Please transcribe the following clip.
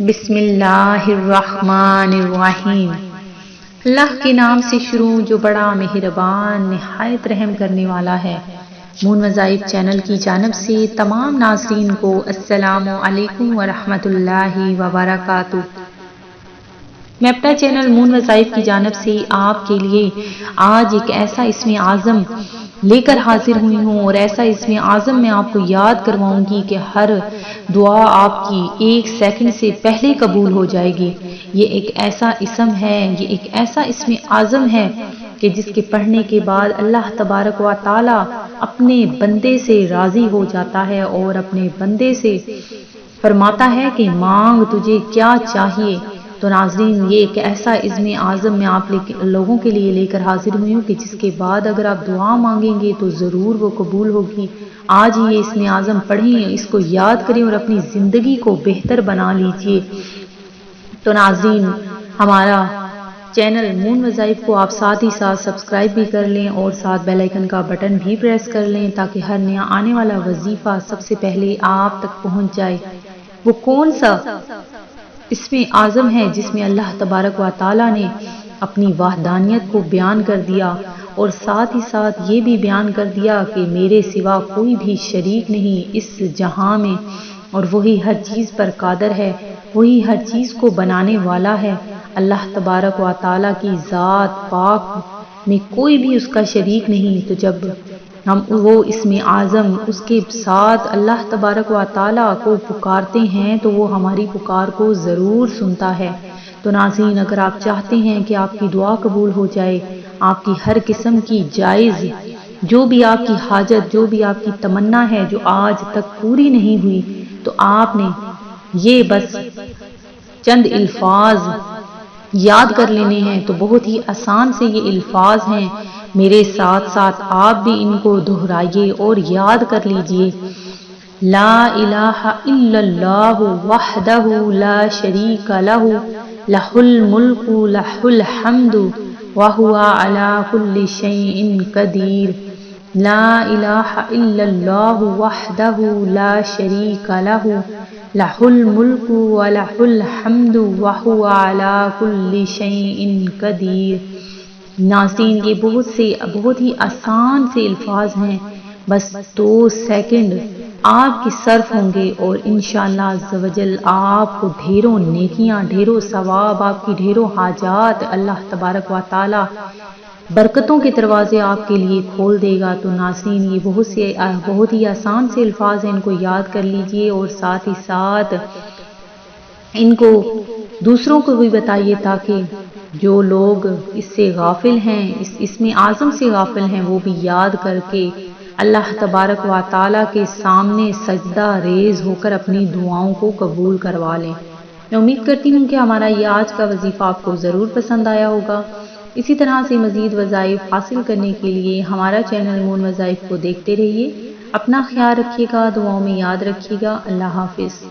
بسم اللہ الرحمن الرحیم۔ اللہ کے نام سے شروع جو بڑا مہربان، نہایت رحم کرنے والا ہے۔ مون وظائف چینل کی جانب سے تمام ناظرین کو السلام علیکم ورحمۃ اللہ وبرکاتہ۔ میں اپنا چینل مون وظائف کی جانب سے آپ کے لیے آج ایک ایسا اسم اعظم لے کر حاضر ہوئی ہوں اور ایسا اس میں آزم میں آپ کو یاد کرواؤں گی کہ ہر دعا آپ کی ایک سیکنڈ سے پہلے قبول ہو جائے گی۔ یہ ایک ایسا اسم ہے، یہ ایک ایسا اس میں آزم ہے کہ جس کے پڑھنے کے بعد اللہ تبارک و تعالی اپنے بندے سے راضی ہو جاتا ہے اور اپنے بندے سے فرماتا ہے کہ مانگ تجھے کیا چاہیے؟ تو ناظرین، یہ ایک ایسا عزم اعظم میں آپ لوگوں کے لیے لے کر حاضر ہوئی ہوں کہ جس کے بعد اگر آپ دعا مانگیں گے تو ضرور وہ قبول ہوگی۔ آج یہ اس میں اعظم پڑھیں اس کو یاد کریں اور اپنی زندگی کو بہتر بنا لیجیے۔ تو ناظرین، ہمارا چینل مون وظائف کو آپ ساتھ ہی ساتھ سبسکرائب بھی کر لیں اور ساتھ بیل آئیکن کا بٹن بھی پریس کر لیں تاکہ ہر نیا آنے والا وظیفہ سب سے پہلے آپ تک پہنچ جائے۔ وہ کون سا اس میں آزم ہے جس میں اللہ تبارک و تعالی نے اپنی وحدانیت کو بیان کر دیا اور ساتھ ہی ساتھ یہ بھی بیان کر دیا کہ میرے سوا کوئی بھی شریک نہیں اس جہاں میں اور وہی ہر چیز پر قادر ہے، وہی ہر چیز کو بنانے والا ہے۔ اللہ تبارک و تعالی کی ذات پاک میں کوئی بھی اس کا شریک نہیں۔ تو جب ہم وہ اس میں اعظم، اس کے ساتھ اللہ تبارک و تعالیٰ کو پکارتے ہیں تو وہ ہماری پکار کو ضرور سنتا ہے۔ تو ناظرین، اگر آپ چاہتے ہیں کہ آپ کی دعا قبول ہو جائے، آپ کی ہر قسم کی جائز، جو بھی آپ کی حاجت، جو بھی آپ کی تمنا ہے جو آج تک پوری نہیں ہوئی، تو آپ نے یہ بس چند الفاظ یاد کر لینے ہیں۔ تو بہت ہی آسان سے یہ الفاظ ہیں۔ میرے ساتھ ساتھ آپ بھی ان کو دہرائیے اور یاد کر لیجیے۔ لا الہ الا اللہ وحدہ لا شریک لہ۔ لہ الملک لہ الحمد وہو علا کل شیء قدیر۔ لا الہ الا اللہ وحدہ لا شریک لہ۔ لہ الملک ولہ الحمد وہو علا کل شیء قدیر۔ ناظرین، یہ بہت سے بہت ہی آسان سے الفاظ ہیں۔ بس دو سیکنڈ آپ کی صرف ہوں گے اور انشاءاللہ زوجل آپ کو ڈھیروں نیکیاں، ڈھیروں ثواب، آپ کی ڈھیروں حاجات اللہ تبارک و تعالی برکتوں کے دروازے آپ کے لیے کھول دے گا۔ تو ناظرین، یہ بہت سے بہت ہی آسان سے الفاظ ہیں۔ ان کو یاد کر لیجیے اور ساتھ ہی ساتھ ان کو دوسروں کو بھی بتائیے تاکہ جو لوگ اس سے غافل ہیں، اس اس میں اعظم سے غافل ہیں، وہ بھی یاد کر کے اللہ تبارک و تعالیٰ کے سامنے سجدہ ریز ہو کر اپنی دعاؤں کو قبول کروا لیں۔ میں امید کرتی ہوں کہ ہمارا یہ آج کا وظیفہ آپ کو ضرور پسند آیا ہوگا۔ اسی طرح سے مزید وظائف حاصل کرنے کے لیے ہمارا چینل مون وظائف کو دیکھتے رہیے۔ اپنا خیال رکھیے گا، دعاؤں میں یاد رکھیے گا۔ اللہ حافظ۔